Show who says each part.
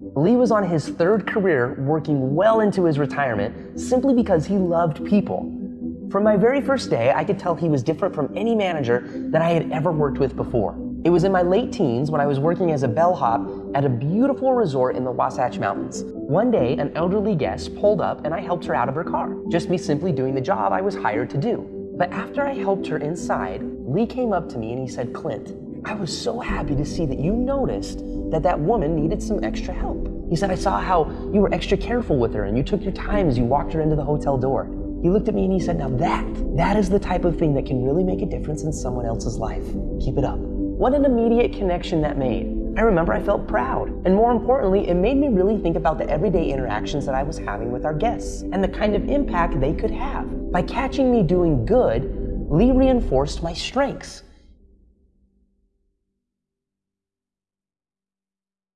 Speaker 1: Lee was on his third career working well into his retirement simply because he loved people. From my very first day, I could tell he was different from any manager that I had ever worked with before. It was in my late teens when I was working as a bellhop at a beautiful resort in the Wasatch Mountains. One day, an elderly guest pulled up and I helped her out of her car, just me simply doing the job I was hired to do. But after I helped her inside, Lee came up to me and he said, Clint, I was so happy to see that you noticed that that woman needed some extra help. He said, I saw how you were extra careful with her and you took your time as you walked her into the hotel door. He looked at me and he said, Now that, that is the type of thing that can really make a difference in someone else's life. Keep it up. What an immediate connection that made. I remember I felt proud. And more importantly, it made me really think about the everyday interactions that I was having with our guests and the kind of impact they could have. By catching me doing good, Lee reinforced my strengths.